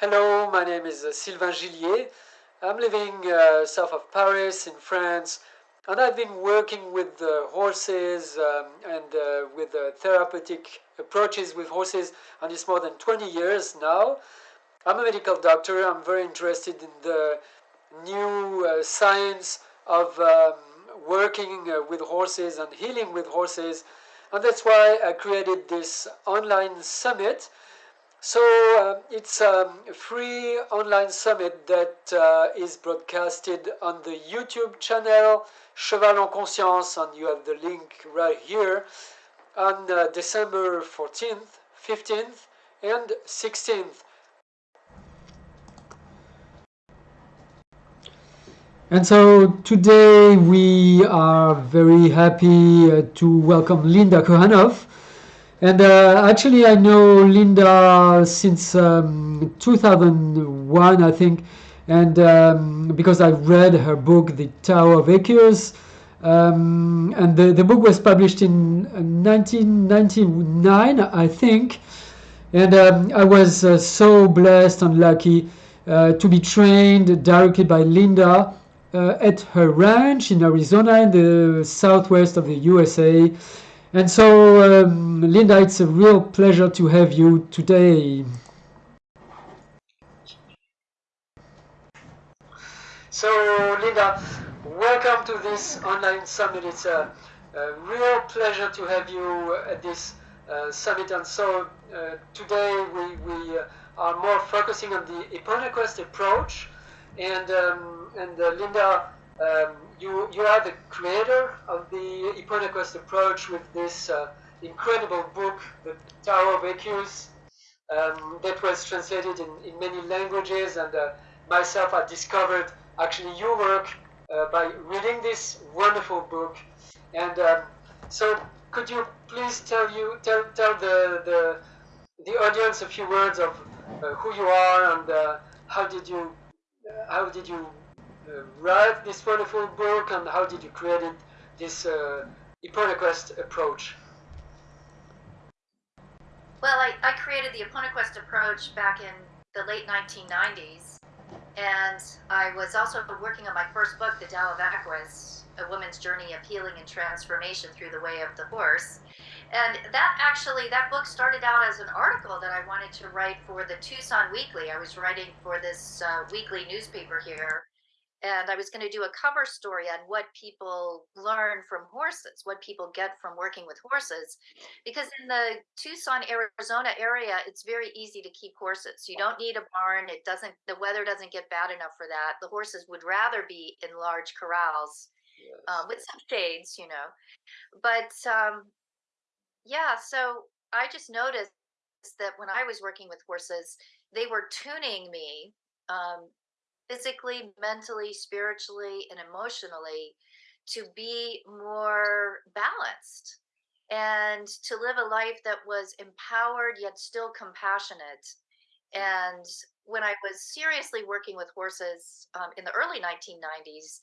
Hello, my name is uh, Sylvain Gillier. I'm living uh, south of Paris in France, and I've been working with uh, horses um, and uh, with uh, therapeutic approaches with horses and it's more than 20 years now. I'm a medical doctor. I'm very interested in the new science of um, working with horses and healing with horses. And that's why I created this online summit so uh, it's um, a free online summit that uh, is broadcasted on the YouTube channel Cheval en Conscience, and you have the link right here on uh, December 14th, 15th, and 16th. And so today we are very happy uh, to welcome Linda Kohanov. And uh, actually, I know Linda since um, 2001, I think, and um, because I read her book, The Tao of Equus, um, and the, the book was published in 1999, uh, I think. And um, I was uh, so blessed and lucky uh, to be trained directly by Linda uh, at her ranch in Arizona in the southwest of the USA. And so, um, Linda, it's a real pleasure to have you today. So, Linda, welcome to this online summit. It's a, a real pleasure to have you at this uh, summit. And so, uh, today we, we uh, are more focusing on the Eponaquest approach. And, um, and uh, Linda, um, you, you are the creator of the Eponaquest approach with this uh, incredible book, The Tao of Equus, um, that was translated in, in many languages. And uh, myself, I discovered actually your work uh, by reading this wonderful book. And um, so, could you please tell you tell tell the the, the audience a few words of uh, who you are and uh, how did you uh, how did you write this wonderful book and how did you create it, this uh, Eponaquest approach? Well, I, I created the Eponaquest approach back in the late 1990s, and I was also working on my first book, The Tao of Equus, A Woman's Journey of Healing and Transformation Through the Way of the Horse. And that actually, that book started out as an article that I wanted to write for the Tucson Weekly. I was writing for this uh, weekly newspaper here and I was going to do a cover story on what people learn from horses, what people get from working with horses. Because in the Tucson, Arizona area, it's very easy to keep horses. You don't need a barn. It doesn't, the weather doesn't get bad enough for that. The horses would rather be in large corrals yes. um, with some shades, you know. But um, yeah, so I just noticed that when I was working with horses, they were tuning me um, physically, mentally, spiritually, and emotionally to be more balanced and to live a life that was empowered yet still compassionate. And when I was seriously working with horses um, in the early 1990s,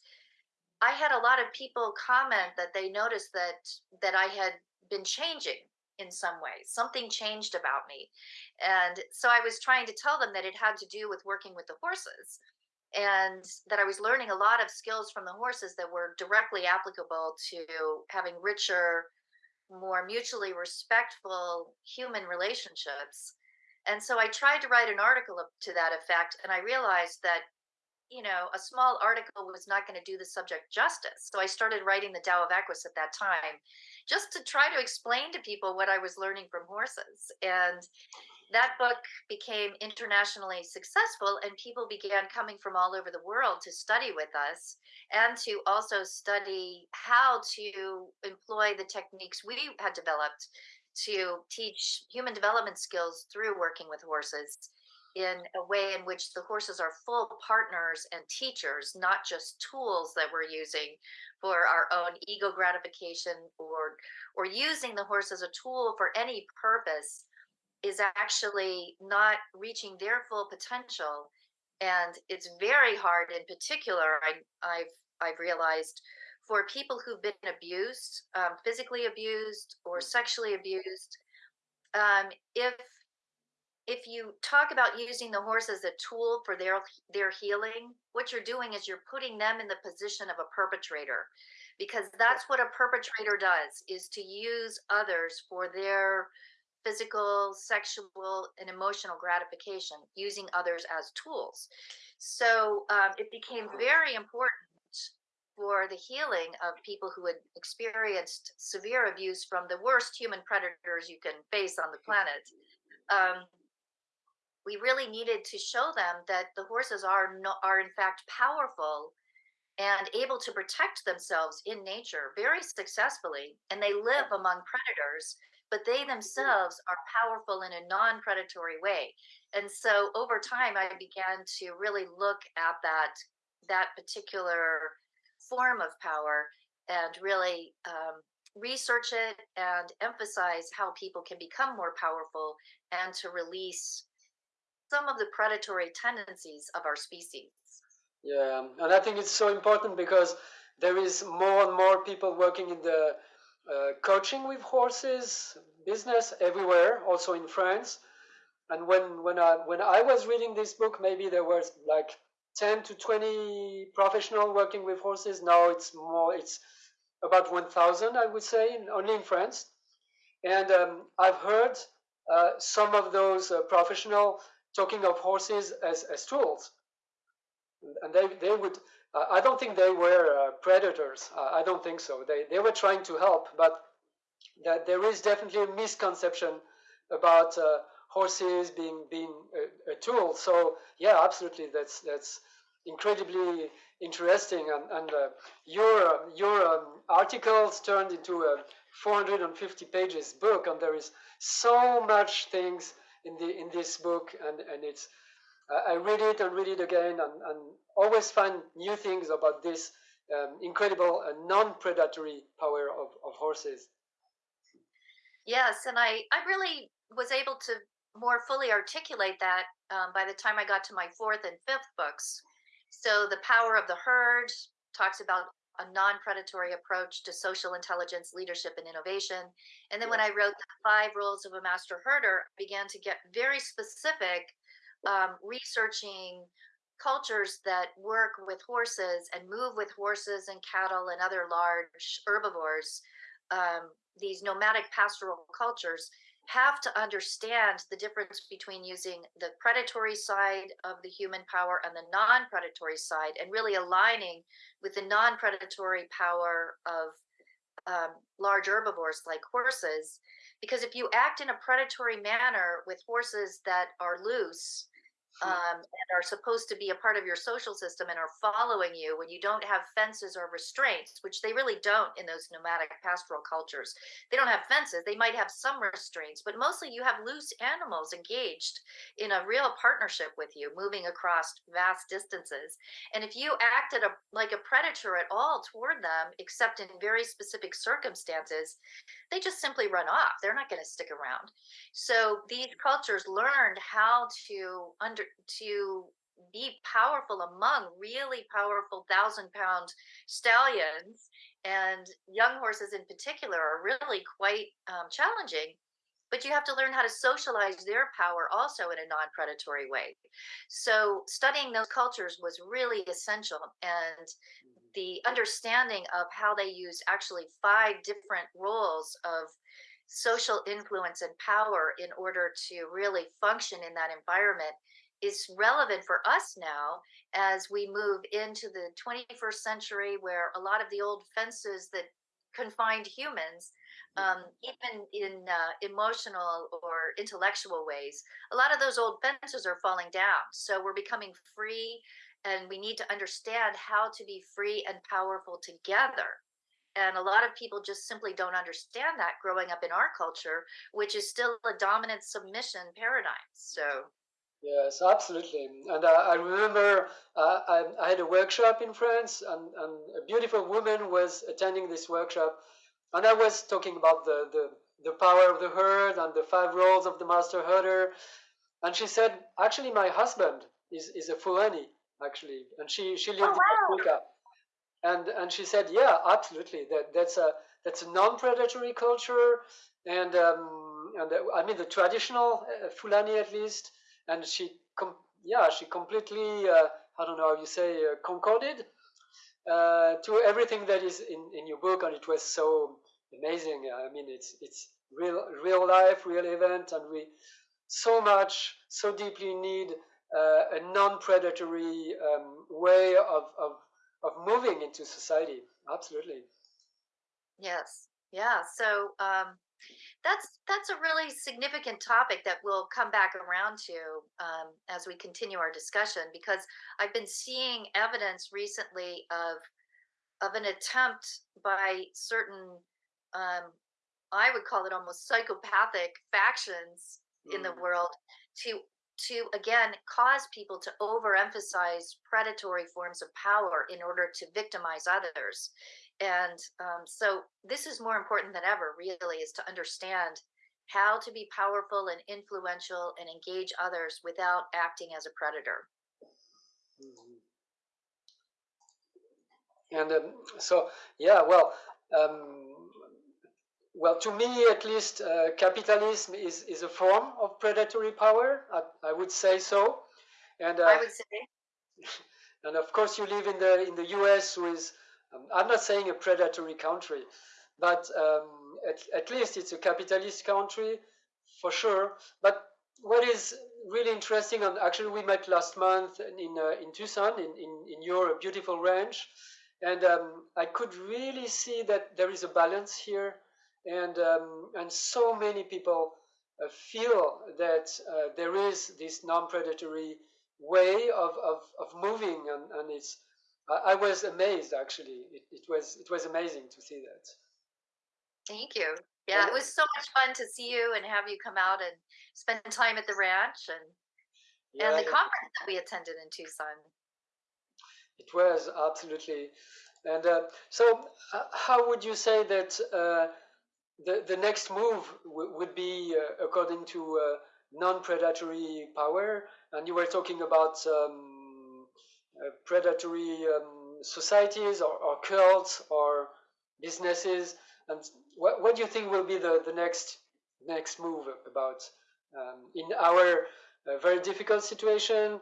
I had a lot of people comment that they noticed that that I had been changing in some ways. Something changed about me. And so I was trying to tell them that it had to do with working with the horses and that I was learning a lot of skills from the horses that were directly applicable to having richer, more mutually respectful human relationships. And so I tried to write an article to that effect, and I realized that you know, a small article was not going to do the subject justice. So I started writing the Tao of Equus at that time, just to try to explain to people what I was learning from horses. And that book became internationally successful and people began coming from all over the world to study with us and to also study how to employ the techniques we had developed to teach human development skills through working with horses in a way in which the horses are full partners and teachers, not just tools that we're using for our own ego gratification or or using the horse as a tool for any purpose is actually not reaching their full potential and it's very hard in particular I, have I've realized for people who've been abused um, physically abused or mm. sexually abused um, if if you talk about using the horse as a tool for their their healing, what you're doing is you're putting them in the position of a perpetrator because that's what a perpetrator does is to use others for their physical, sexual, and emotional gratification, using others as tools. So um, it became very important for the healing of people who had experienced severe abuse from the worst human predators you can face on the planet. Um, we really needed to show them that the horses are no, are in fact powerful and able to protect themselves in nature very successfully and they live among predators but they themselves are powerful in a non-predatory way. And so over time i began to really look at that that particular form of power and really um, research it and emphasize how people can become more powerful and to release some of the predatory tendencies of our species. Yeah and i think it's so important because there is more and more people working in the uh, coaching with horses business everywhere, also in France. And when when I when I was reading this book, maybe there was like 10 to 20 professional working with horses. Now it's more, it's about 1,000, I would say, only in France. And um, I've heard uh, some of those uh, professional talking of horses as, as tools. And they, they would, I don't think they were uh, predators. I don't think so. They, they were trying to help, but that there is definitely a misconception about uh, horses being being a, a, tool. So yeah, absolutely, that's that's incredibly interesting. And, and uh, your your um, articles turned into a 450 pages book, and there is so much things in the in this book, and and it's I read it and read it again, and, and always find new things about this um, incredible uh, non-predatory power of, of horses. Yes, and I I really was able to more fully articulate that um, by the time I got to my fourth and fifth books. So the power of the herd talks about a non-predatory approach to social intelligence, leadership, and innovation. And then when I wrote the five rules of a master herder, I began to get very specific, um, researching cultures that work with horses and move with horses and cattle and other large herbivores um, these nomadic pastoral cultures have to understand the difference between using the predatory side of the human power and the non-predatory side and really aligning with the non-predatory power of um, large herbivores like horses. Because if you act in a predatory manner with horses that are loose um, and are supposed to be a part of your social system and are following you when you don't have fences or restraints, which they really don't in those nomadic pastoral cultures. They don't have fences. They might have some restraints, but mostly you have loose animals engaged in a real partnership with you, moving across vast distances. And if you acted a, like a predator at all toward them, except in very specific circumstances, they just simply run off. They're not going to stick around. So these cultures learned how to under to be powerful among really powerful thousand pound stallions and young horses in particular are really quite um, challenging but you have to learn how to socialize their power also in a non-predatory way so studying those cultures was really essential and mm-hmm. the understanding of how they use actually five different roles of social influence and power in order to really function in that environment is relevant for us now as we move into the 21st century where a lot of the old fences that confined humans um, even in uh, emotional or intellectual ways a lot of those old fences are falling down. So we're becoming free and we need to understand how to be free and powerful together. And a lot of people just simply don't understand that growing up in our culture which is still a dominant submission paradigm. So Yes, absolutely. And uh, I remember uh, I, I, had a workshop in France, and, and, a beautiful woman was attending this workshop, and I was talking about the, the, the power of the herd and the five roles of the master herder. And she said, actually, my husband is, is a Fulani, actually, and she, she lived oh, wow. in Africa. And, and she said, yeah, absolutely. That, that's a, that's a non-predatory culture. And um, and uh, I mean the traditional uh, Fulani at least, and she, yeah, she completely, uh, I don't know how you say, uh, concorded uh, to everything that is in, in your book, and it was so amazing. I mean, it's it's real real life, real event, and we so much, so deeply need uh, a non-predatory um, way of, of of moving into society. Absolutely. Yes. Yeah. So um, that's that's a really significant topic that we'll come back around to um, as we continue our discussion because I've been seeing evidence recently of of an attempt by certain um, I would call it almost psychopathic factions mm. in the mm. world to to again cause people to overemphasize predatory forms of power in order to victimize others and um, so this is more important than ever really is to understand how to be powerful and influential and engage others without acting as a predator mm-hmm. and um, so yeah well um, well, to me at least, uh, capitalism is, is a form of predatory power. I, I would say so. And uh, I would say. and of course, you live in the in the U.S., is um, I'm not saying a predatory country, but um, at, at least it's a capitalist country for sure. But what is really interesting, and actually we met last month in uh, in Tucson, in, in, in your beautiful ranch, and um, I could really see that there is a balance here and um, and so many people uh, feel that uh, there is this non-predatory way of, of, of moving and, and it's I, I was amazed actually. It, it was it was amazing to see that. Thank you. Yeah it was so much fun to see you and have you come out and spend time at the ranch and yeah, and the conference that we attended in tucson. It was absolutely. And uh, so uh, how would you say that uh, the, the next move would be uh, according to uh, non-predatory power? And you were talking about um, predatory um, societies or, or, cults or businesses and what, what do you think will be the, the next next move about um, in our uh, very difficult situation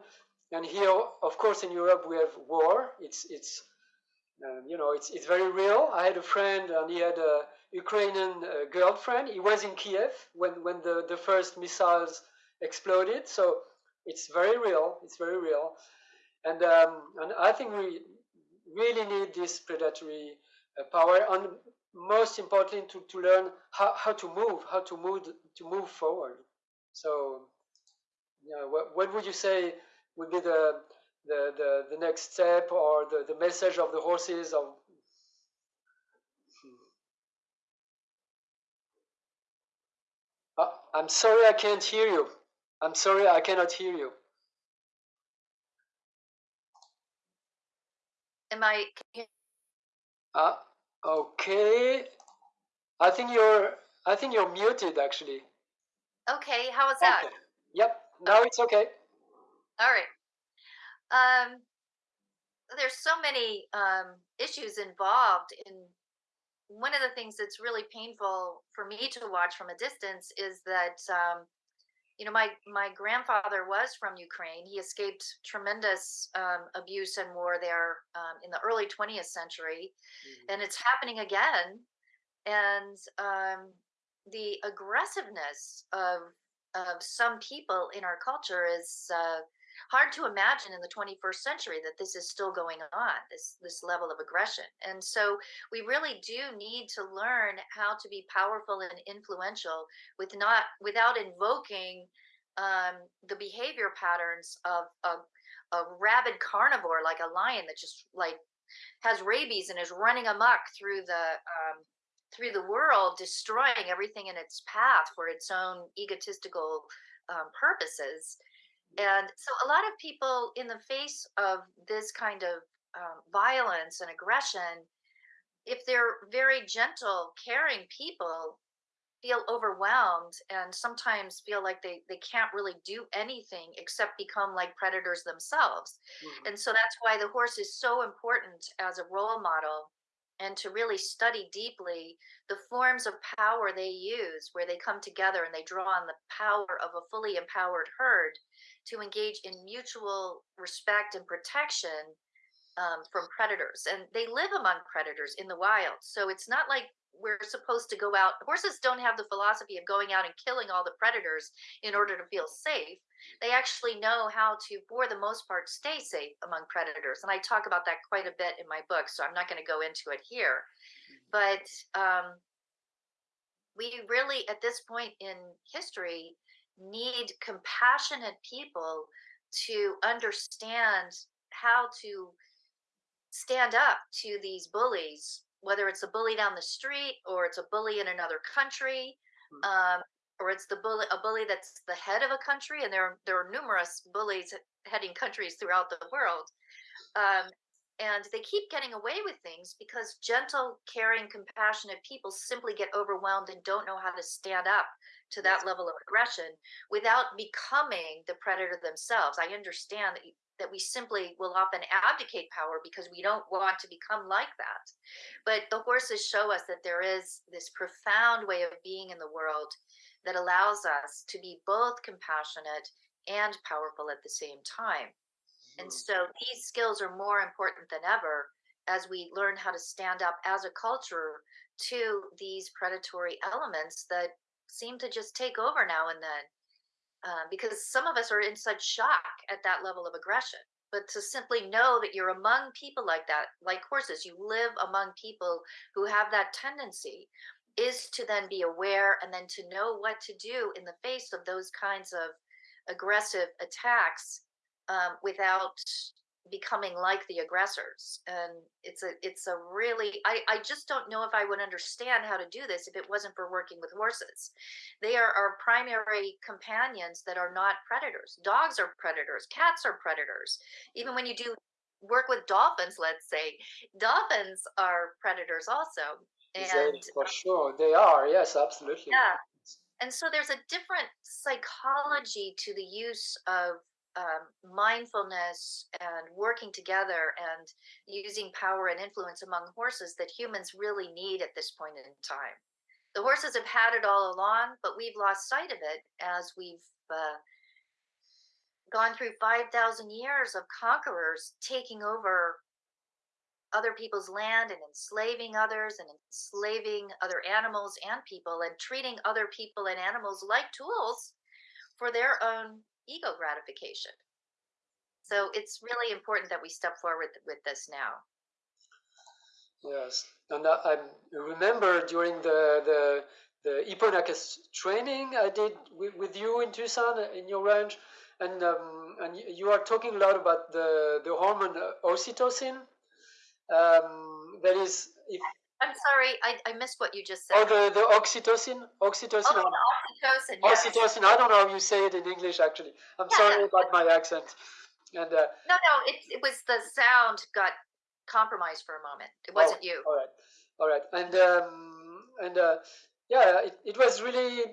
and here of course in Europe we have war it's it's um, you know it's, it's very real I had a friend and he had a Ukrainian uh, girlfriend. He was in Kiev when, when the, the first missiles exploded. So it's very real. It's very real. And, um, and I think we really need this predatory uh, power and most importantly to, to learn how, how to move, how to move, to move forward. So what, what would you say would be the, the, the, the next step or the, the message of the horses of Uh, I'm sorry I can't hear you. I'm sorry I cannot hear you. Am I? Uh, okay. I think you're. I think you're muted actually. Okay. How was that? Okay. Yep. Now it's okay. All right. Um, there's so many um, issues involved in one of the things that's really painful for me to watch from a distance is that um, you know my my grandfather was from Ukraine. He escaped tremendous um, abuse and war there um, in the early 20th century, mm-hmm. and it's happening again. And um, the aggressiveness of of some people in our culture is uh, hard to imagine in the 21st century that this is still going on this this level of aggression. And so we really do need to learn how to be powerful and influential with not without invoking um, the behavior patterns of a, a rabid carnivore like a lion that just like has rabies and is running amok through the um, through the world destroying everything in its path for its own egotistical um, purposes and so a lot of people in the face of this kind of um, violence and aggression, if they're very gentle, caring people, feel overwhelmed and sometimes feel like they, they can't really do anything except become like predators themselves. Mm-hmm. And so that's why the horse is so important as a role model and to really study deeply the forms of power they use, where they come together and they draw on the power of a fully empowered herd to engage in mutual respect and protection um, from predators. And they live among predators in the wild. So it's not like we're supposed to go out. Horses don't have the philosophy of going out and killing all the predators in order to feel safe. They actually know how to, for the most part, stay safe among predators. And I talk about that quite a bit in my book, so I'm not going to go into it here. But um, we really, at this point in history, need compassionate people to understand how to stand up to these bullies whether it's a bully down the street or it's a bully in another country hmm. um, or it's the bully a bully that's the head of a country and there are, there are numerous bullies heading countries throughout the world um, and they keep getting away with things because gentle caring compassionate people simply get overwhelmed and don't know how to stand up to that level of aggression without becoming the predator themselves i understand that that we simply will often abdicate power because we don't want to become like that. But the horses show us that there is this profound way of being in the world that allows us to be both compassionate and powerful at the same time. And mm. so these skills are more important than ever as we learn how to stand up as a culture to these predatory elements that seem to just take over now and then um, because some of us are in such shock at that level of aggression. But to simply know that you're among people like that, like horses, you live among people who have that tendency, is to then be aware and then to know what to do in the face of those kinds of aggressive attacks um, without becoming like the aggressors and it's a it's a really I, I just don't know if i would understand how to do this if it wasn't for working with horses. They are our primary companions that are not predators. Dogs are predators. Cats are predators. Even when you do work with dolphins let's say dolphins are predators also and for sure. They are yes absolutely. Yeah and so there's a different psychology to the use of um, mindfulness and working together and using power and influence among horses that humans really need at this point in time. The horses have had it all along, but we've lost sight of it as we've uh, gone through 5,000 years of conquerors taking over other people's land and enslaving others and enslaving other animals and people and treating other people and animals like tools for their own ego gratification. So it's really important that we step forward with this now. Yes, and I, remember during the the the Eponaquest training I did with, with you in Tucson in your ranch, and um, and you are talking a lot about the the hormone oxytocin. Um, that is, if I'm sorry, I, I missed what you just said. Oh, the, the oxytocin? Oxytocin. Oh, oxytocin, yes. Oxytocin. I don't know how you say it in English, actually. I'm yeah, sorry about my accent. And uh, No, no, it, it was the sound got compromised for a moment. It wasn't oh, you. All right. All right. And, um, and uh, yeah, it, it was really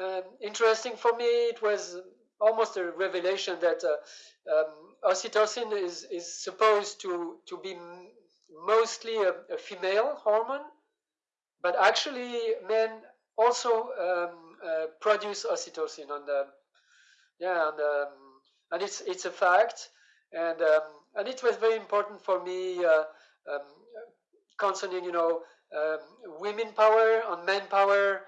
um, interesting for me. It was almost a revelation that uh, um, oxytocin is, is supposed to, to be mostly a, a, female hormone, but actually men also um, uh, produce oxytocin, and um, yeah, and, um, and it's it's a fact, and um, and it was very important for me uh, um, concerning you know um, women power and men power,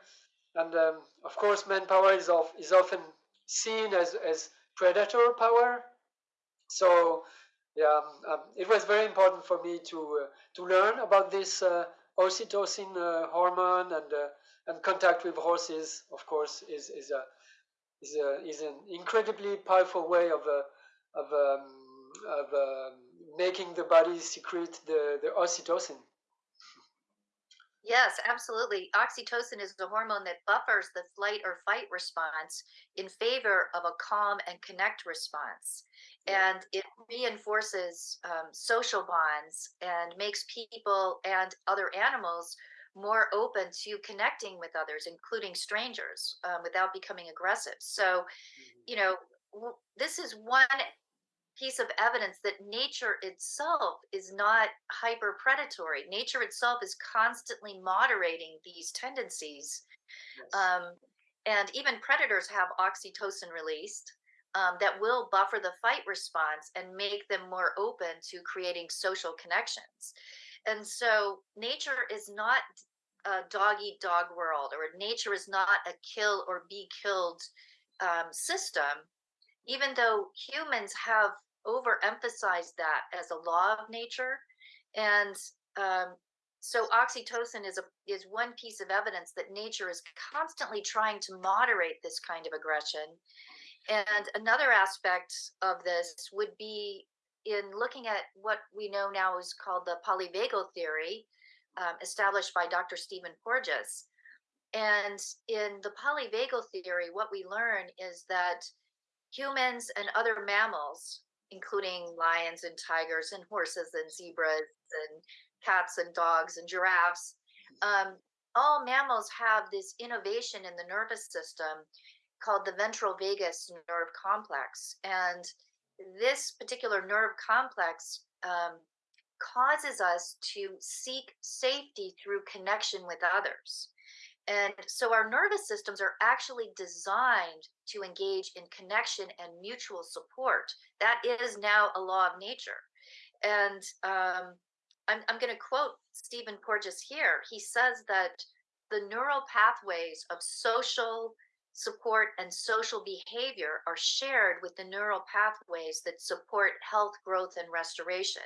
and of course manpower is of, is often seen as as predator power, so yeah, um, um, it was very important for me to uh, to learn about this uh, oxytocin uh, hormone and and contact with horses. Of course, is is a is a is an incredibly powerful way of of um, of um, making the body secrete the the oxytocin. Yes, absolutely. Oxytocin is the hormone that buffers the flight or fight response in favor of a calm and connect response and it reinforces um, social bonds and makes people and other animals more open to connecting with others, including strangers, um, without becoming aggressive. So, mm-hmm. you know, w- this is one piece of evidence that nature itself is not hyper predatory. Nature itself is constantly moderating these tendencies. Yes. Um, and even predators have oxytocin released um, that will buffer the fight response and make them more open to creating social connections. And so nature is not a dog eat dog world, or nature is not a kill or be killed um, system, even though humans have overemphasized that as a law of nature. And um, so oxytocin is a is one piece of evidence that nature is constantly trying to moderate this kind of aggression and another aspect of this would be in looking at what we know now is called the polyvagal theory, um, established by Dr. Stephen Porges. And in the polyvagal theory, what we learn is that humans and other mammals, including lions and tigers and horses and zebras and cats and dogs and giraffes, um, all mammals have this innovation in the nervous system called the ventral vagus nerve complex. And this particular nerve complex um, causes us to seek safety through connection with others. And so our nervous systems are actually designed to engage in connection and mutual support. That is now a law of nature. And um, I'm, I'm going to quote Stephen Porges here. He says that the neural pathways of social, support, and social behavior are shared with the neural pathways that support health, growth, and restoration.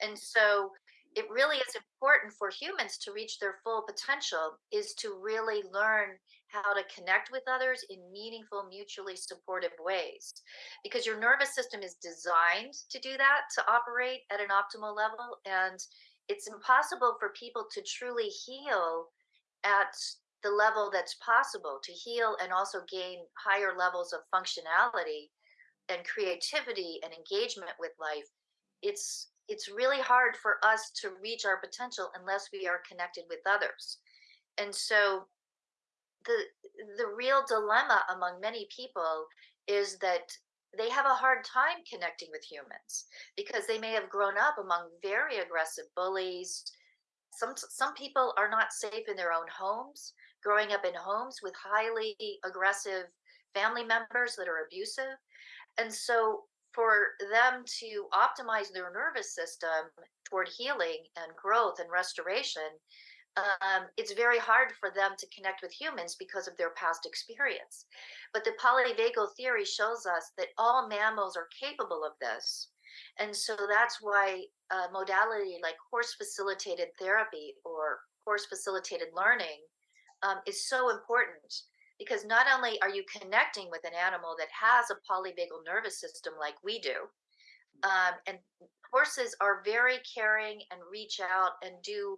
And so it really is important for humans to reach their full potential is to really learn how to connect with others in meaningful mutually supportive ways. Because your nervous system is designed to do that to operate at an optimal level and it's impossible for people to truly heal at the level that's possible to heal and also gain higher levels of functionality and creativity and engagement with life. It's it's really hard for us to reach our potential unless we are connected with others and so the the real dilemma among many people is that they have a hard time connecting with humans because they may have grown up among very aggressive bullies some some people are not safe in their own homes growing up in homes with highly aggressive family members that are abusive. And so for them to optimize their nervous system toward healing and growth and restoration, um, it's very hard for them to connect with humans because of their past experience. But the polyvagal theory shows us that all mammals are capable of this. And so that's why a modality like horse facilitated therapy or horse facilitated learning um, is so important because not only are you connecting with an animal that has a polyvagal nervous system like we do, um, and horses are very caring and reach out and do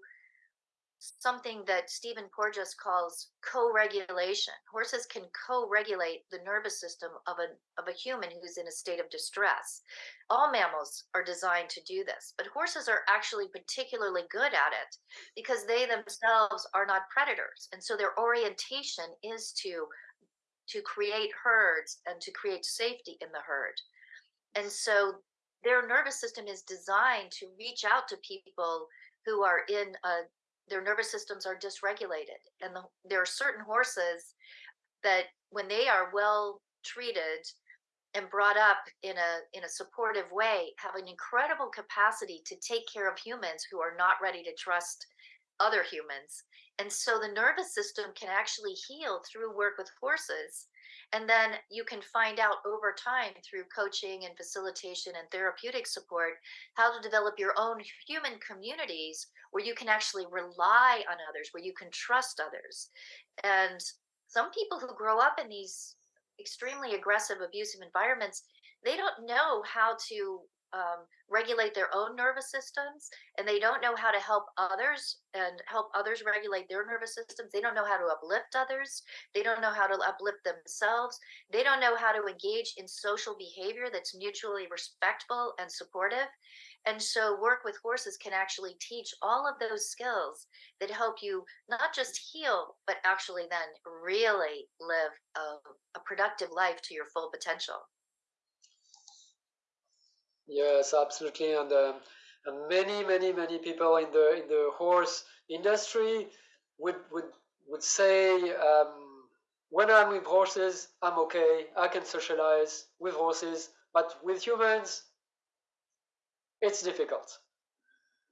something that Stephen Porges calls co-regulation. Horses can co-regulate the nervous system of a of a human who's in a state of distress. All mammals are designed to do this, but horses are actually particularly good at it because they themselves are not predators. And so their orientation is to to create herds and to create safety in the herd. And so their nervous system is designed to reach out to people who are in a their nervous systems are dysregulated and the, there are certain horses that when they are well treated and brought up in a in a supportive way have an incredible capacity to take care of humans who are not ready to trust other humans. And so the nervous system can actually heal through work with horses and then you can find out over time through coaching and facilitation and therapeutic support how to develop your own human communities where you can actually rely on others, where you can trust others. And some people who grow up in these extremely aggressive, abusive environments, they don't know how to um, regulate their own nervous systems and they don't know how to help others and help others regulate their nervous systems. They don't know how to uplift others. They don't know how to uplift themselves. They don't know how to engage in social behavior that's mutually respectful and supportive. And so, work with horses can actually teach all of those skills that help you not just heal, but actually then really live a, a productive life to your full potential. Yes, absolutely, and, um, many, many, many people in the in the horse industry would would would say, um, when I'm with horses, I'm okay. I can socialize with horses, but with humans, it's difficult.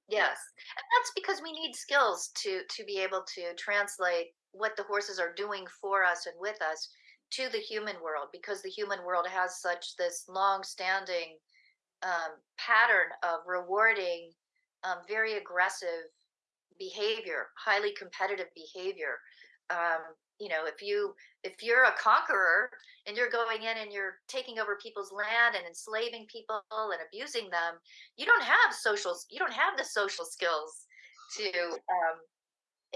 Yes, and that's because we need skills to to be able to translate what the horses are doing for us and with us to the human world because the human world has such this long-standing um, pattern of rewarding um, very aggressive behavior, highly competitive behavior. Um, you know, if you if you're a conqueror and you're going in and you're taking over people's land and enslaving people and abusing them, you don't have social you don't have the social skills to um,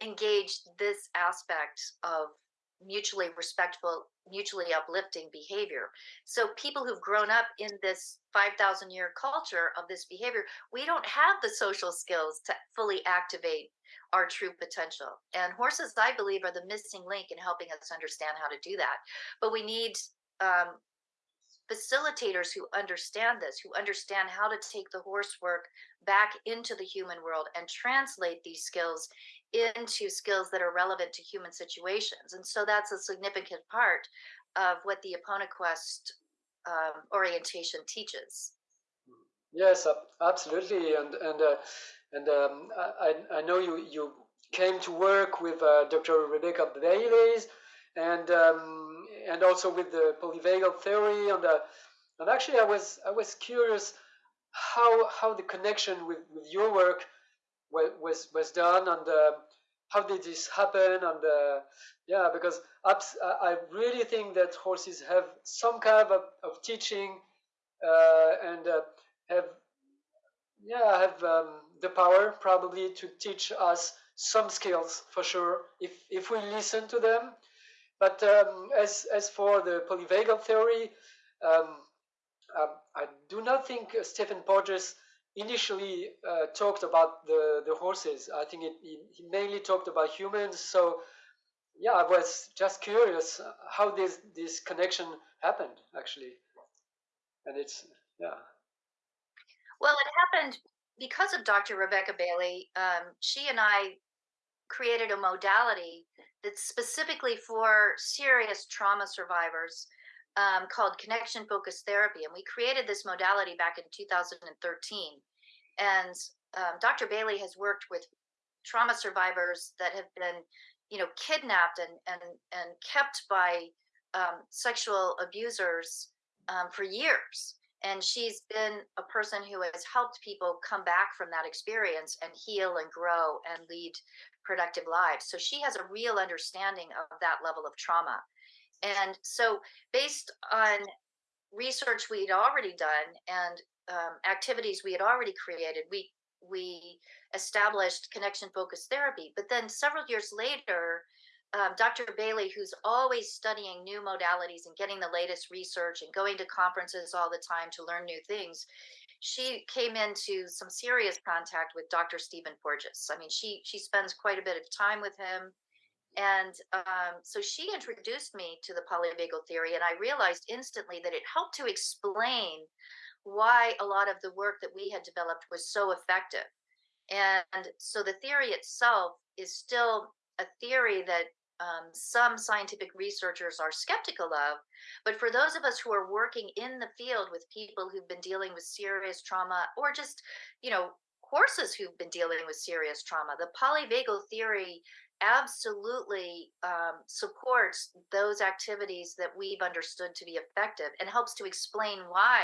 engage this aspect of mutually respectful, mutually uplifting behavior. So people who've grown up in this 5,000 year culture of this behavior, we don't have the social skills to fully activate our true potential. And horses, I believe, are the missing link in helping us understand how to do that. But we need um, facilitators who understand this, who understand how to take the horse work back into the human world and translate these skills into skills that are relevant to human situations. And so that's a significant part of what the Eponaquest um, orientation teaches. Yes, absolutely, and and uh, and um, I I know you you came to work with uh, Dr. Rebecca Bayles, and um, and also with the polyvagal theory, and uh, and actually I was I was curious how how the connection with, with your work was was done and uh, how did this happen? And uh, yeah because I really think that horses have some kind of, of teaching uh, and uh, have yeah have um, the power probably to teach us some skills for sure if if we listen to them. But um, as as for the polyvagal theory um, um I do not think Stephen Porges initially uh, talked about the, the horses. I think it, he, mainly talked about humans. So yeah, I was just curious how this this connection happened actually, and it's yeah. Well, it happened because of Dr. Rebecca Bailey. Um, she and I created a modality that's specifically for serious trauma survivors um, called connection focused therapy. And we created this modality back in 2013. And um, Dr. Bailey has worked with trauma survivors that have been, you know, kidnapped and and and kept by um, sexual abusers um, for years. And she's been a person who has helped people come back from that experience and heal and grow and lead productive lives. So she has a real understanding of that level of trauma. And so, based on research we'd already done and um, activities we had already created, we we established connection focused therapy. But then several years later, um, Dr. Bailey, who's always studying new modalities and getting the latest research and going to conferences all the time to learn new things, she came into some serious contact with Dr. Stephen Porges. I mean, she she spends quite a bit of time with him. And um, so she introduced me to the polyvagal theory, and I realized instantly that it helped to explain why a lot of the work that we had developed was so effective. And so the theory itself is still a theory that um, some scientific researchers are skeptical of. But for those of us who are working in the field with people who've been dealing with serious trauma or just, you know, horses who've been dealing with serious trauma, the polyvagal theory absolutely um, supports those activities that we've understood to be effective and helps to explain why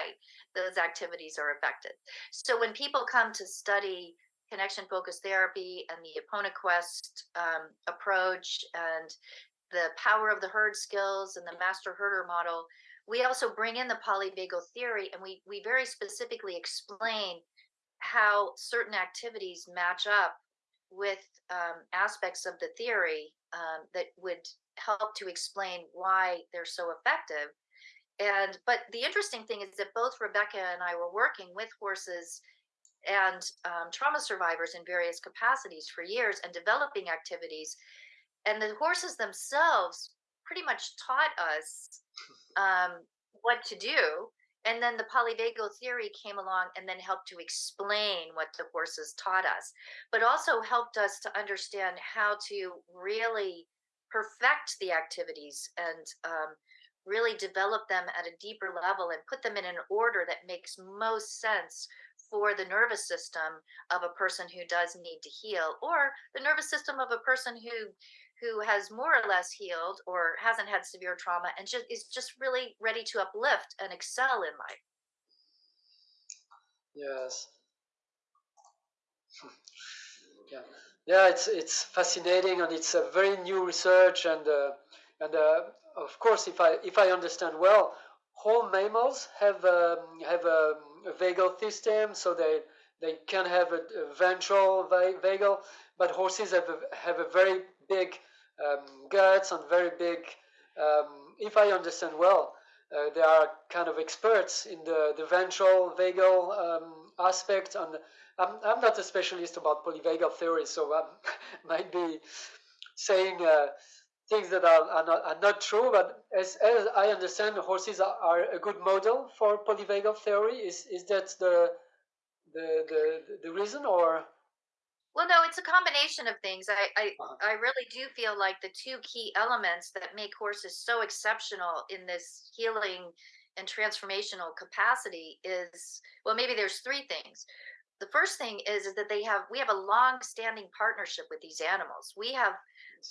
those activities are effective. So when people come to study connection focused therapy and the Eponaquest um, approach and the power of the herd skills and the master herder model, we also bring in the polyvagal theory and we, we very specifically explain how certain activities match up with um, aspects of the theory um, that would help to explain why they're so effective. And but the interesting thing is that both Rebecca and I were working with horses and um, trauma survivors in various capacities for years and developing activities. And the horses themselves pretty much taught us um, what to do and then the polyvagal theory came along and then helped to explain what the horses taught us, but also helped us to understand how to really perfect the activities and um, really develop them at a deeper level and put them in an order that makes most sense for the nervous system of a person who does need to heal or the nervous system of a person who who has more or less healed or hasn't had severe trauma and just is just really ready to uplift and excel in life. Yes. yeah, yeah. It's it's fascinating and it's a very new research and uh, and uh, of course, if I if I understand well, all mammals have um, have a, a, vagal system, so they they can have a, a ventral vagal, but horses have a, have a very big um, guts and very big. Um, if I understand well, uh, they are kind of experts in the, the ventral vagal um, aspect. And I'm, I'm not a specialist about polyvagal theory, so I might be saying uh, things that are, are, not, are not true. But as, as I understand, horses are, are a good model for polyvagal theory. Is, is that the, the, the, the reason or? Well, no, it's a combination of things. I, I, uh-huh. I really do feel like the two key elements that make horses so exceptional in this healing and transformational capacity is well, maybe there's three things. The first thing is, is that they have we have a long-standing partnership with these animals. We have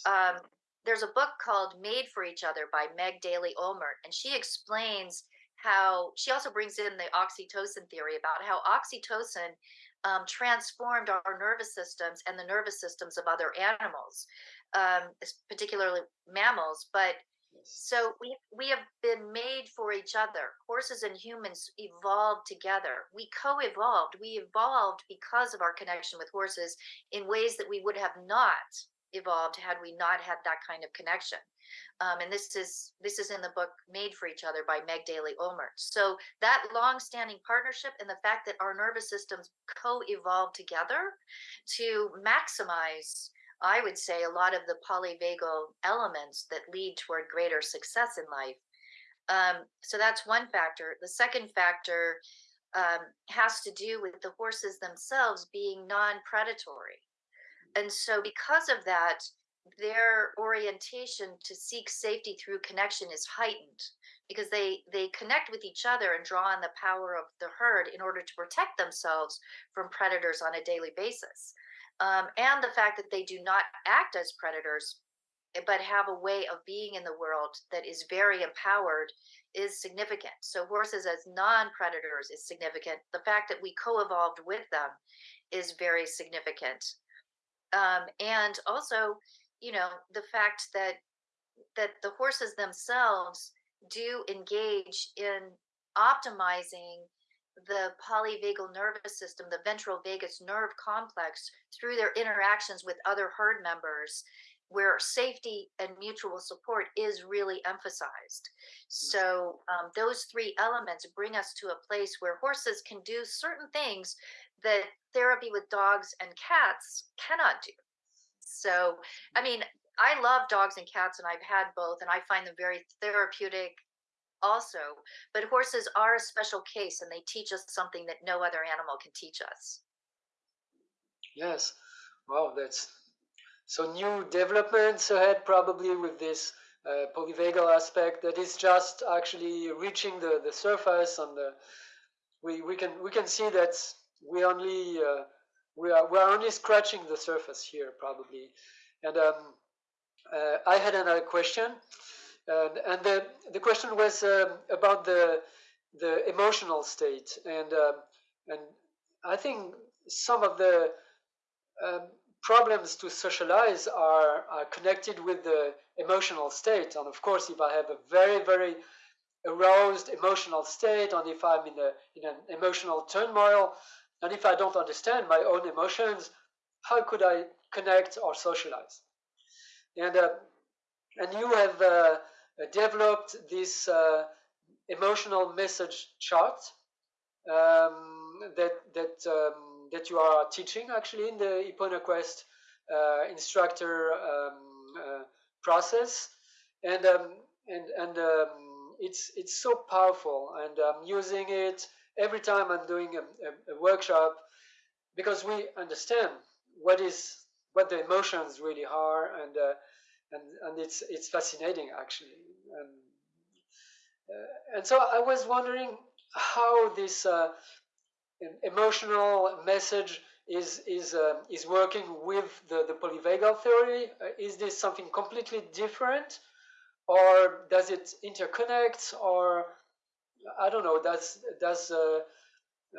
um, there's a book called Made for Each Other by Meg Daly Olmert, and she explains how she also brings in the oxytocin theory about how oxytocin um, transformed our nervous systems and the nervous systems of other animals, um, particularly mammals. But so we we have been made for each other. Horses and humans evolved together. We co-evolved. We evolved because of our connection with horses in ways that we would have not evolved had we not had that kind of connection. Um, and this is this is in the book Made for Each Other by Meg Daly Olmert. So that long-standing partnership and the fact that our nervous systems co-evolve together to maximize, I would say, a lot of the polyvagal elements that lead toward greater success in life. Um, so that's one factor. The second factor um, has to do with the horses themselves being non-predatory. And so because of that, their orientation to seek safety through connection is heightened because they they connect with each other and draw on the power of the herd in order to protect themselves from predators on a daily basis. Um, and the fact that they do not act as predators eh, but have a way of being in the world that is very empowered is significant. So horses as non-predators is significant. The fact that we co-evolved with them is very significant um, and also you know the fact that that the horses themselves do engage in optimizing the polyvagal nervous system, the ventral vagus nerve complex, through their interactions with other herd members, where safety and mutual support is really emphasized. Mm. So, um, those three elements bring us to a place where horses can do certain things that therapy with dogs and cats cannot do. So, I mean, I love dogs and cats, and I've had both, and I find them very therapeutic also. But horses are a special case, and they teach us something that no other animal can teach us. Yes. Wow, that's so new developments ahead, probably with this uh, polyvagal aspect that is just actually reaching the, the surface, and the, we we can we can see that we only uh, we are we are only scratching the surface here probably. And um, uh, I had another question. And, and the, the question was um, about the the emotional state. And um, and I think some of the um, problems to socialize are, are connected with the emotional state. And of course if I have a very very aroused emotional state and if I'm in a in an emotional turmoil and if I don't understand my own emotions, how could I connect or socialize? And, uh, and you have uh, developed this uh, emotional message chart um, that, that, um, that you are teaching actually in the Eponaquest uh, instructor um, uh, process. And, um, and, and um, it's it's so powerful, and I'm using it every time I'm doing a, a, a workshop because we understand what is what the emotions really are, and uh, and and it's it's fascinating actually. And, uh, and so I was wondering how this uh, emotional message is is uh, is working with the the polyvagal theory. Uh, is this something completely different, or does it interconnect, or I don't know. Does does uh,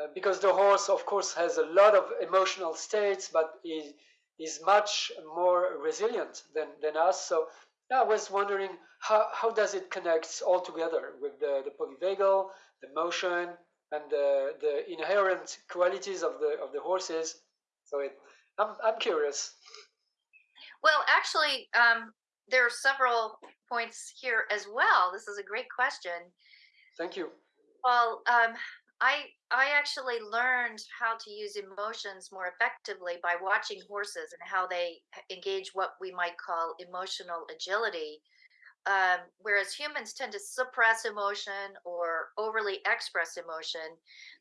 uh, because the horse, of course, has a lot of emotional states, but is is much more resilient than, than us. So I was wondering how, how does it connect all together with the, the polyvagal, the motion, and the, the inherent qualities of the of the horses. So it, I'm, I'm curious. Well, actually, um, there are several points here as well. This is a great question. Thank you. Well, um, I I actually learned how to use emotions more effectively by watching horses and how they engage what we might call emotional agility. Um, whereas humans tend to suppress emotion or overly express emotion,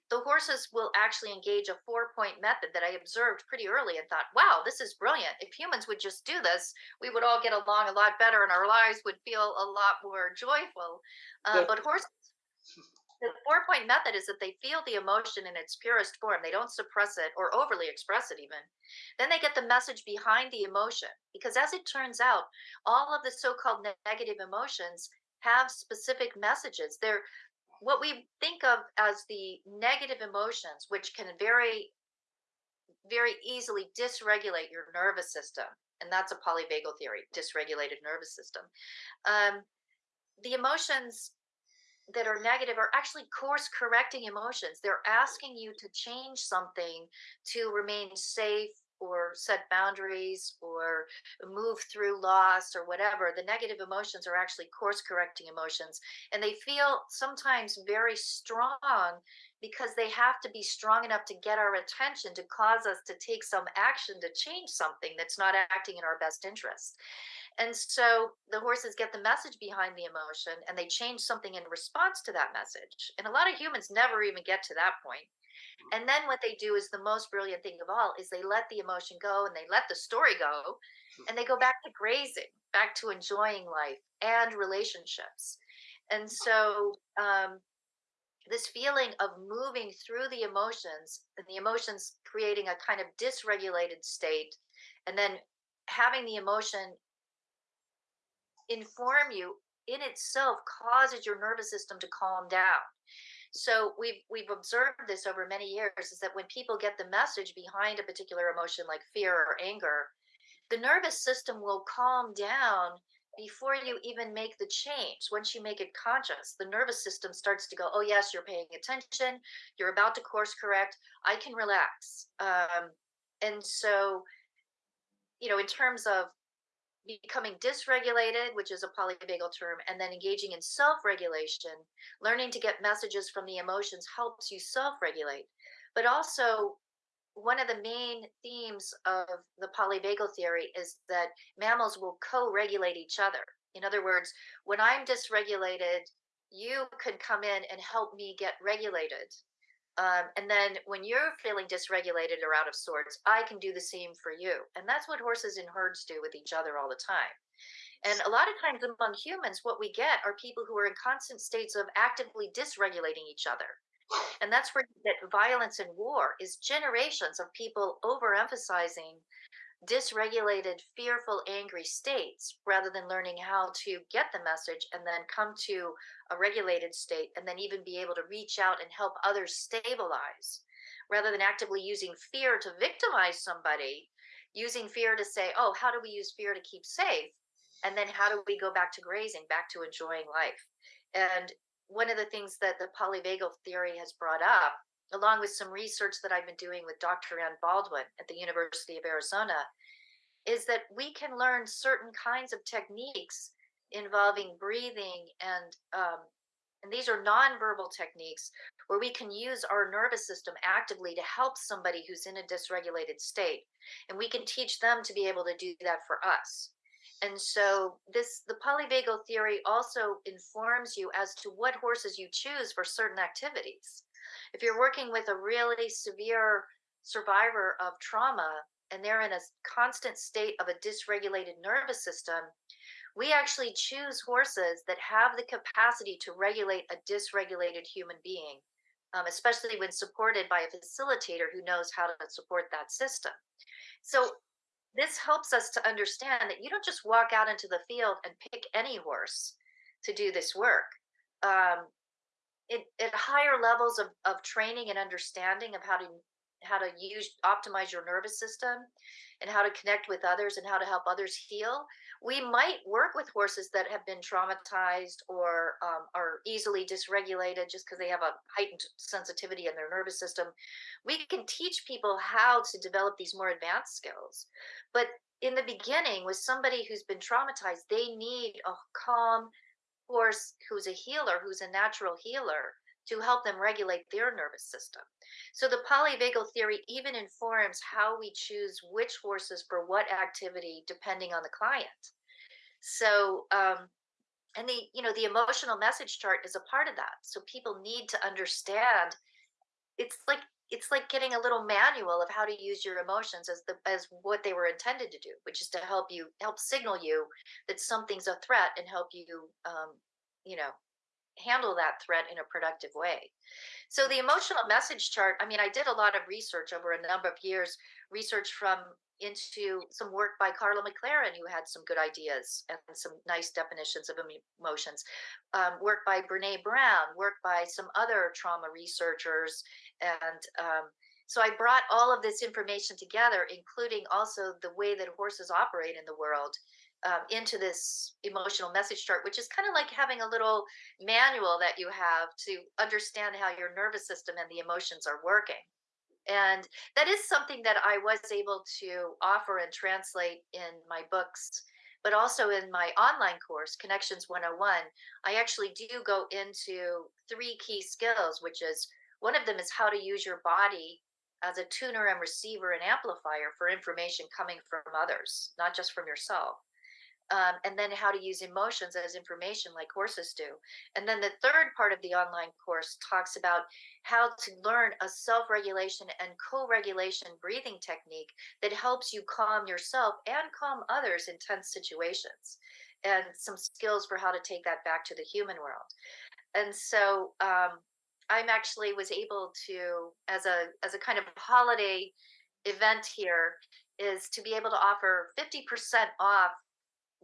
the horses will actually engage a four point method that I observed pretty early and thought, wow, this is brilliant. If humans would just do this, we would all get along a lot better and our lives would feel a lot more joyful. Uh, but horses the four point method is that they feel the emotion in its purest form. They don't suppress it or overly express it, even. Then they get the message behind the emotion. Because as it turns out, all of the so called negative emotions have specific messages. They're what we think of as the negative emotions, which can very, very easily dysregulate your nervous system. And that's a polyvagal theory, dysregulated nervous system. Um, the emotions that are negative are actually course correcting emotions. They're asking you to change something to remain safe or set boundaries or move through loss or whatever. The negative emotions are actually course correcting emotions. And they feel sometimes very strong because they have to be strong enough to get our attention to cause us to take some action to change something that's not acting in our best interest. And so the horses get the message behind the emotion and they change something in response to that message. And a lot of humans never even get to that point. And then what they do is the most brilliant thing of all is they let the emotion go and they let the story go and they go back to grazing, back to enjoying life and relationships. And so um, this feeling of moving through the emotions and the emotions creating a kind of dysregulated state and then having the emotion inform you in itself causes your nervous system to calm down. So we've we've observed this over many years is that when people get the message behind a particular emotion like fear or anger, the nervous system will calm down before you even make the change. Once you make it conscious, the nervous system starts to go, "Oh yes, you're paying attention. You're about to course correct. I can relax." Um, and so, you know, in terms of becoming dysregulated, which is a polyvagal term, and then engaging in self regulation, learning to get messages from the emotions helps you self regulate. But also, one of the main themes of the polyvagal theory is that mammals will co regulate each other. In other words, when I'm dysregulated, you could come in and help me get regulated. Um, and then when you're feeling dysregulated or out of sorts, I can do the same for you. And that's what horses in herds do with each other all the time. And a lot of times among humans, what we get are people who are in constant states of actively dysregulating each other. And that's where that violence and war is generations of people overemphasizing dysregulated, fearful, angry states rather than learning how to get the message and then come to a regulated state and then even be able to reach out and help others stabilize rather than actively using fear to victimize somebody, using fear to say, oh, how do we use fear to keep safe? And then how do we go back to grazing, back to enjoying life? And one of the things that the polyvagal theory has brought up along with some research that I've been doing with Dr. Ann Baldwin at the University of Arizona, is that we can learn certain kinds of techniques involving breathing and um, and these are nonverbal techniques where we can use our nervous system actively to help somebody who's in a dysregulated state and we can teach them to be able to do that for us And so this the polyvagal theory also informs you as to what horses you choose for certain activities. If you're working with a really severe survivor of trauma and they're in a constant state of a dysregulated nervous system, we actually choose horses that have the capacity to regulate a dysregulated human being, um, especially when supported by a facilitator who knows how to support that system. So this helps us to understand that you don't just walk out into the field and pick any horse to do this work. Um, it, at higher levels of, of training and understanding of how to how to use optimize your nervous system and how to connect with others and how to help others heal we might work with horses that have been traumatized or um, are easily dysregulated just because they have a heightened sensitivity in their nervous system. We can teach people how to develop these more advanced skills but in the beginning with somebody who's been traumatized they need a calm horse who's a healer who's a natural healer to help them regulate their nervous system. So the polyvagal theory even informs how we choose which horses for what activity depending on the client. So um, and the you know the emotional message chart is a part of that. So people need to understand it's like it's like getting a little manual of how to use your emotions as the as what they were intended to do, which is to help you help signal you that something's a threat and help you um, you know handle that threat in a productive way. So the emotional message chart, I mean, I did a lot of research over a number of years, research from into some work by Karla McLaren, who had some good ideas and some nice definitions of emotions. Um, work by Brene Brown, work by some other trauma researchers. And um, so I brought all of this information together, including also the way that horses operate in the world um, into this emotional message chart, which is kind of like having a little manual that you have to understand how your nervous system and the emotions are working. And that is something that I was able to offer and translate in my books, but also in my online course, Connections 101. I actually do go into three key skills, which is one of them is how to use your body as a tuner and receiver and amplifier for information coming from others, not just from yourself um, and then how to use emotions as information like horses do. And then the third part of the online course talks about how to learn a self regulation and co regulation breathing technique that helps you calm yourself and calm others in tense situations, and some skills for how to take that back to the human world. And so, um, I'm actually was able to, as a as a kind of holiday event here, is to be able to offer 50% off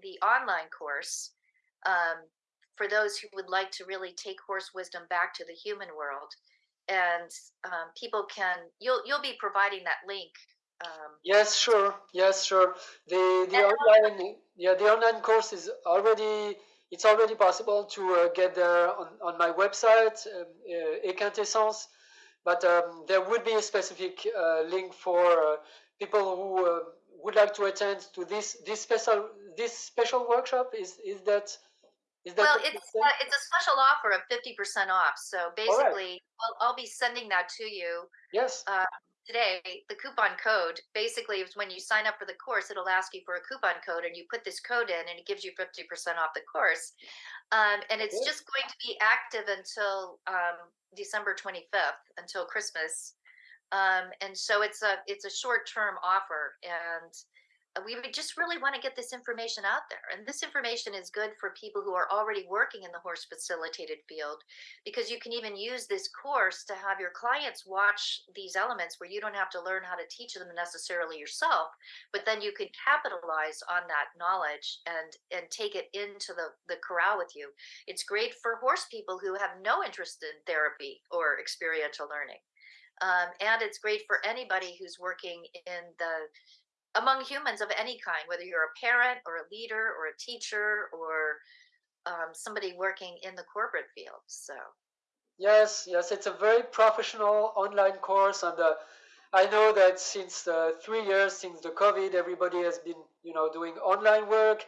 the online course um, for those who would like to really take horse wisdom back to the human world. And um, people can you'll you'll be providing that link um, yes sure. Yes sure. The the online yeah the online course is already it's already possible to uh, get there on, on my website um, uh, but um, there would be a specific uh, link for uh, people who uh, would like to attend to this this special this special workshop. Is is that is that well it's uh, it's a special offer of 50% off. So basically right. I'll, I'll be sending that to you. Yes. Uh, today the coupon code basically is when you sign up for the course it'll ask you for a coupon code and you put this code in and it gives you 50% off the course. Um, and it's just going to be active until um, december 25th until christmas. Um, and so it's a it's a short term offer and we would just really want to get this information out there. And this information is good for people who are already working in the horse facilitated field because you can even use this course to have your clients watch these elements where you don't have to learn how to teach them necessarily yourself, but then you can capitalize on that knowledge and and take it into the the corral with you. It's great for horse people who have no interest in therapy or experiential learning. Um, and it's great for anybody who's working in the among humans of any kind, whether you're a parent or a leader or a teacher or um, somebody working in the corporate field. So. Yes, yes, it's a very professional online course, and uh, I know that since uh, three years since the COVID, everybody has been, you know, doing online work.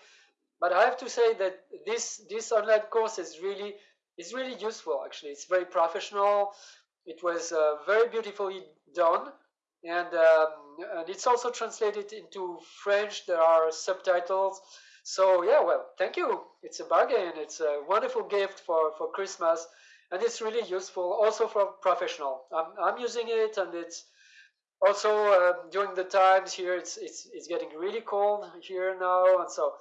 But I have to say that this this online course is really is really useful. Actually, it's very professional. It was uh, very beautifully done, and um, and it's also translated into French. There are subtitles, So yeah, well, thank you. It's a bargain. It's a wonderful gift for for Christmas, and it's really useful also for professional. I'm I'm using it, and it's also uh, during the times here. It's it's it's getting really cold here now, and so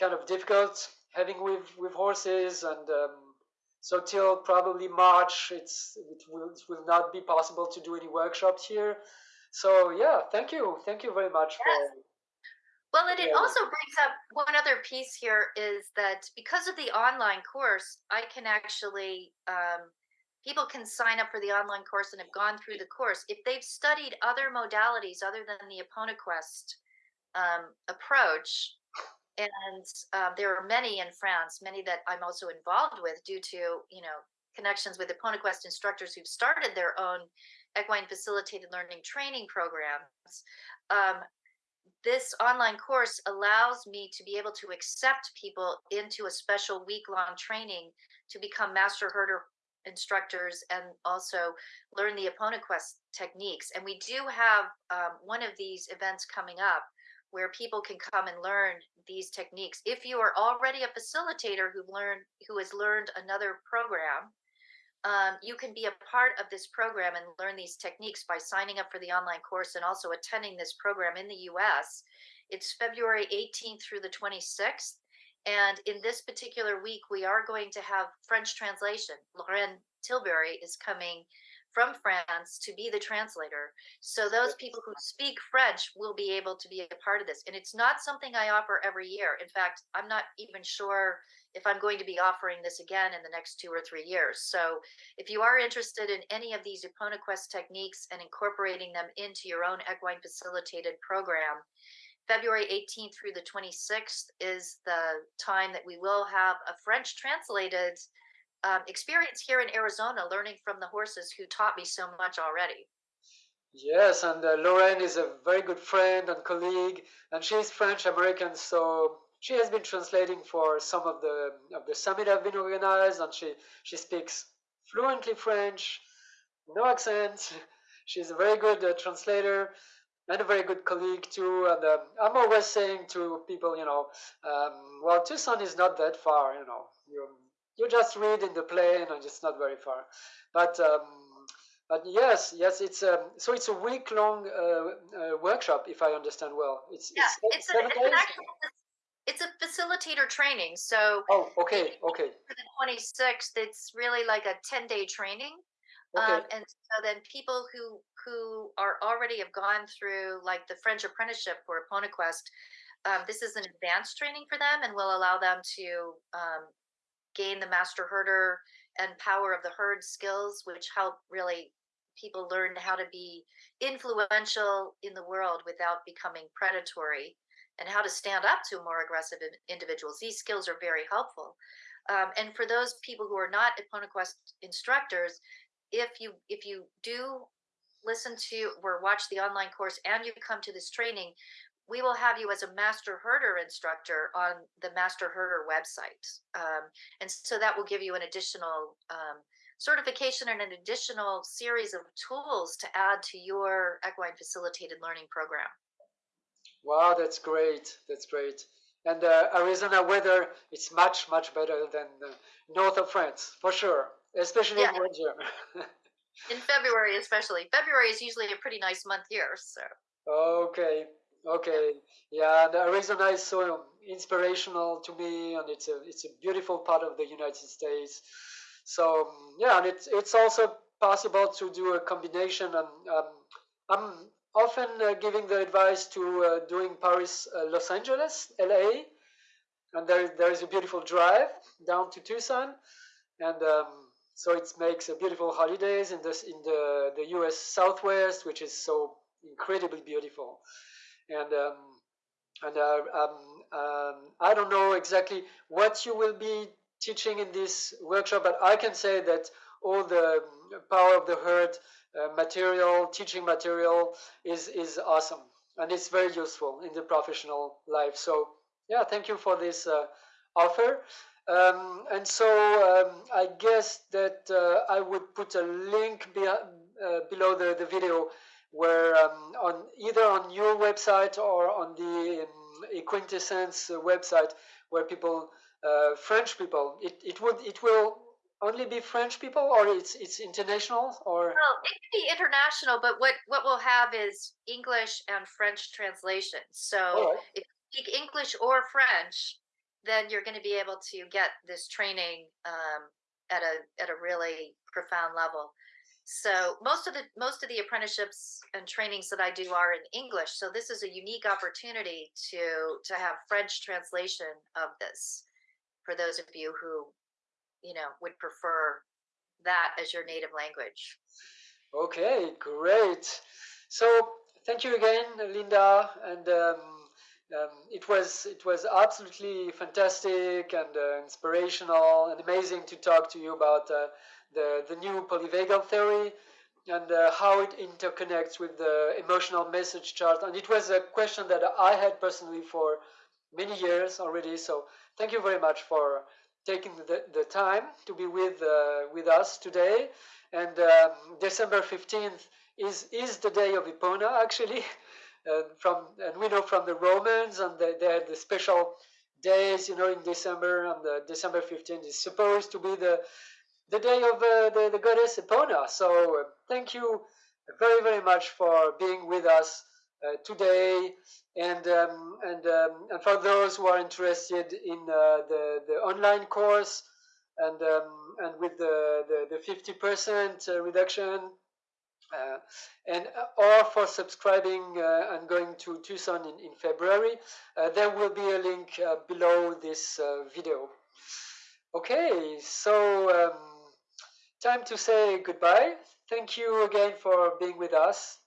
kind of difficult having with with horses and. Um, so till probably March, it's it will, it will not be possible to do any workshops here. So yeah, thank you, thank you very much yes. for. Well, and it also brings up one other piece here is that because of the online course, I can actually um, people can sign up for the online course and have gone through the course if they've studied other modalities other than the Eponaquest um, approach and um, there are many in France, many that I'm also involved with due to you know connections with Eponaquest instructors who've started their own equine facilitated learning training programs. Um, this online course allows me to be able to accept people into a special week long training to become master herder instructors and also learn the Eponaquest techniques. And we do have um, one of these events coming up where people can come and learn these techniques. If you are already a facilitator who learned who has learned another program, um, you can be a part of this program and learn these techniques by signing up for the online course and also attending this program in the US. It's February 18th through the 26th. And in this particular week, we are going to have French translation. Lorraine Tilbury is coming from France to be the translator. So those people who speak French will be able to be a part of this. And it's not something I offer every year. In fact, I'm not even sure if I'm going to be offering this again in the next two or three years. So if you are interested in any of these Eponaquest techniques and incorporating them into your own equine facilitated program, February 18th through the 26th is the time that we will have a French translated um, experience here in Arizona learning from the horses who taught me so much already. Yes, and uh, Lorraine is a very good friend and colleague, and she's French American, so she has been translating for some of the of the summit I've been organized, and she she speaks fluently French, no accent. She's a very good uh, translator and a very good colleague too. And um, I'm always saying to people, you know, um, well, Tucson is not that far, you know. You you just read in the plane and it's not very far but um, but yes yes it's a um, so it's a week long uh, uh, workshop if i understand well it's yeah, it's, it's, a, it's, an actual, it's a facilitator training so oh okay okay for the 26th it's really like a 10 day training okay. Um, and so then people who who are already have gone through like the french apprenticeship for Eponaquest um, this is an advanced training for them and will allow them to um, gain the master herder and power of the herd skills, which help really people learn how to be influential in the world without becoming predatory and how to stand up to more aggressive individuals. These skills are very helpful. Um, and for those people who are not Eponaquest instructors, if you if you do listen to or watch the online course and you come to this training, we will have you as a master herder instructor on the master herder website um, and so that will give you an additional um, certification and an additional series of tools to add to your equine facilitated learning program wow that's great that's great and uh, arizona weather, it's much much better than north of france for sure especially yeah. in winter in february especially february is usually a pretty nice month here so okay Okay, yeah, the Arizona is so inspirational to me, and it's a it's a beautiful part of the United States. So yeah, and it's it's also possible to do a combination. And um, I'm often uh, giving the advice to uh, doing Paris, uh, Los Angeles, LA, and there there is a beautiful drive down to Tucson, and um, so it makes a beautiful holidays in this in the the U.S. Southwest, which is so incredibly beautiful and um, and uh, um, um, I don't know exactly what you will be teaching in this workshop, but I can say that all the power of the herd uh, material, teaching material is is awesome, and it's very useful in the professional life. So yeah, thank you for this uh, offer. Um, and so um, I guess that uh, I would put a link be uh, below the, the video where um, on either on your website or on the um, a quintessence website where people, French people, it, it would it will only be French people, or it's it's international, or well, it can be international, but what what we'll have is English and French translation. So right. if you speak English or French, then you're going to be able to get this training um, at a at a really profound level. So most of the most of the apprenticeships and trainings that I do are in English. So this is a unique opportunity to to have French translation of this for those of you who you know would prefer that as your native language. Okay, great. So thank you again, Linda, and um, um, it was it was absolutely fantastic and uh, inspirational and amazing to talk to you about uh, the the new polyvagal theory and uh, how it interconnects with the emotional message chart. And it was a question that I had personally for many years already. So thank you very much for taking the, the time to be with uh, with us today. And um, December 15th is is the day of Epona actually. And from and we know from the Romans and the, they had the special days, you know, in December, and the December 15th is supposed to be the the day of uh, the, the goddess Epona. So uh, thank you very, very much for being with us uh, today. And um, and um, and for those who are interested in uh, the the online course and um, and with the the, the 50% uh, reduction uh, and uh, or for subscribing uh, and going to Tucson in, in February, there will be a link below this video. Okay, so um, time to say goodbye. Thank you again for being with us.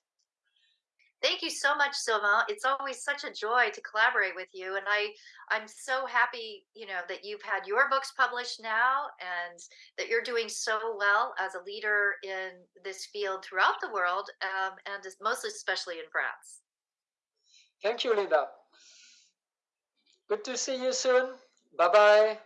Thank you so much, Sylvain. It's always such a joy to collaborate with you, and I I'm so happy, you know, that you've had your books published now, and that you're doing so well as a leader in this field throughout the world, um, and mostly especially in France. Thank you, Linda. Good to see you soon. Bye bye.